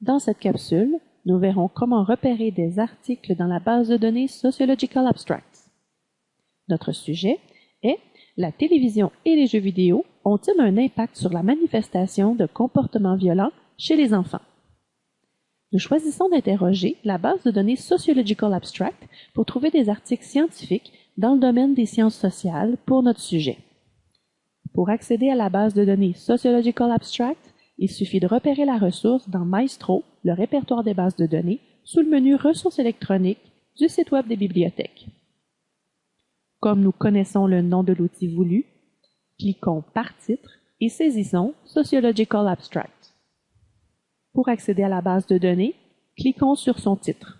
Dans cette capsule, nous verrons comment repérer des articles dans la base de données Sociological Abstracts. Notre sujet est La télévision et les jeux vidéo ont-ils un impact sur la manifestation de comportements violents chez les enfants? Nous choisissons d'interroger la base de données Sociological Abstract pour trouver des articles scientifiques dans le domaine des sciences sociales pour notre sujet. Pour accéder à la base de données Sociological Abstract, il suffit de repérer la ressource dans Maestro, le répertoire des bases de données, sous le menu Ressources électroniques du site Web des bibliothèques. Comme nous connaissons le nom de l'outil voulu, cliquons par titre et saisissons Sociological Abstract. Pour accéder à la base de données, cliquons sur son titre.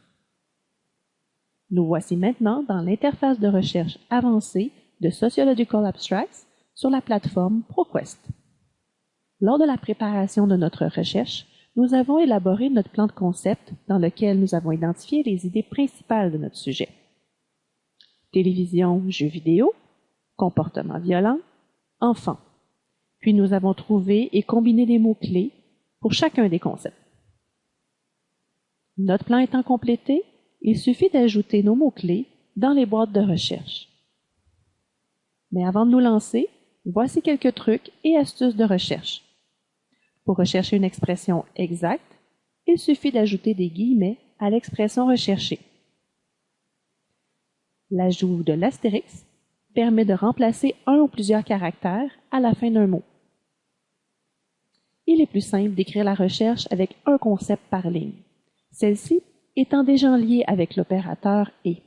Nous voici maintenant dans l'interface de recherche avancée de Sociological Abstracts sur la plateforme ProQuest. Lors de la préparation de notre recherche, nous avons élaboré notre plan de concept dans lequel nous avons identifié les idées principales de notre sujet. Télévision, jeux vidéo, comportement violent, enfants. Puis nous avons trouvé et combiné des mots-clés pour chacun des concepts. Notre plan étant complété, il suffit d'ajouter nos mots-clés dans les boîtes de recherche. Mais avant de nous lancer, voici quelques trucs et astuces de recherche. Pour rechercher une expression exacte, il suffit d'ajouter des guillemets à l'expression recherchée. L'ajout de l'astérix permet de remplacer un ou plusieurs caractères à la fin d'un mot. Il est plus simple d'écrire la recherche avec un concept par ligne, celle-ci étant déjà liée avec l'opérateur et.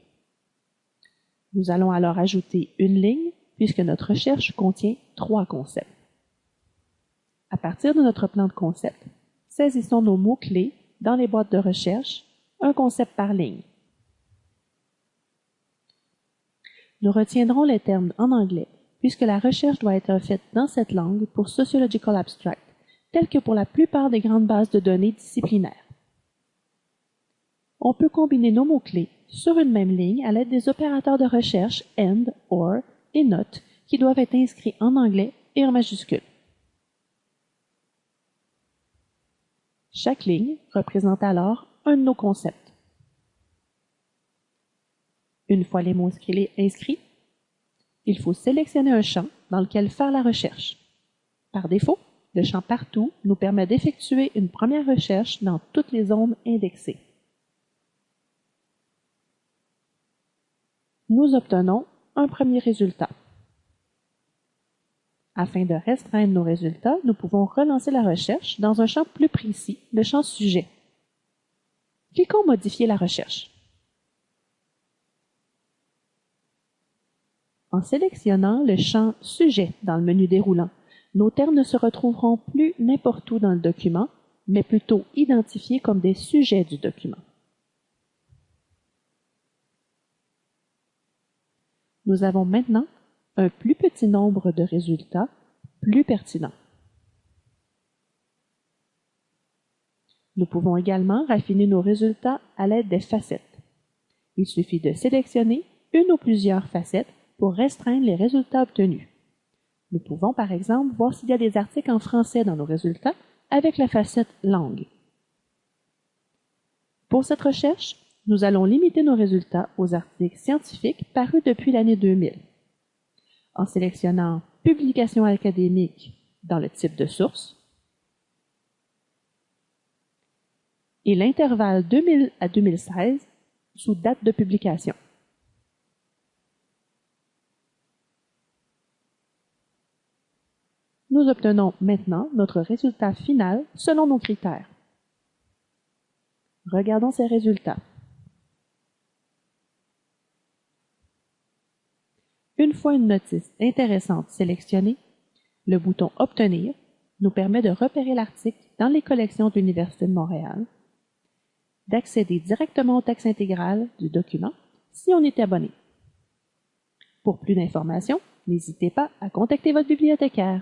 Nous allons alors ajouter une ligne puisque notre recherche contient trois concepts. À partir de notre plan de concept, saisissons nos mots-clés dans les boîtes de recherche, un concept par ligne. Nous retiendrons les termes en anglais, puisque la recherche doit être faite dans cette langue pour Sociological Abstract, tel que pour la plupart des grandes bases de données disciplinaires. On peut combiner nos mots-clés sur une même ligne à l'aide des opérateurs de recherche AND, OR et NOT qui doivent être inscrits en anglais et en majuscules. Chaque ligne représente alors un de nos concepts. Une fois les mots inscrits, il faut sélectionner un champ dans lequel faire la recherche. Par défaut, le champ Partout nous permet d'effectuer une première recherche dans toutes les zones indexées. Nous obtenons un premier résultat. Afin de restreindre nos résultats, nous pouvons relancer la recherche dans un champ plus précis, le champ Sujet. Cliquons Modifier la recherche. En sélectionnant le champ Sujet dans le menu déroulant, nos termes ne se retrouveront plus n'importe où dans le document, mais plutôt identifiés comme des sujets du document. Nous avons maintenant un plus petit nombre de résultats plus pertinents. Nous pouvons également raffiner nos résultats à l'aide des facettes. Il suffit de sélectionner une ou plusieurs facettes pour restreindre les résultats obtenus. Nous pouvons par exemple voir s'il y a des articles en français dans nos résultats avec la facette langue. Pour cette recherche, nous allons limiter nos résultats aux articles scientifiques parus depuis l'année 2000 en sélectionnant Publication académique dans le type de source et l'intervalle 2000 à 2016 sous date de publication. Nous obtenons maintenant notre résultat final selon nos critères. Regardons ces résultats. Une fois une notice intéressante sélectionnée, le bouton Obtenir nous permet de repérer l'article dans les collections de l'Université de Montréal, d'accéder directement au texte intégral du document si on est abonné. Pour plus d'informations, n'hésitez pas à contacter votre bibliothécaire.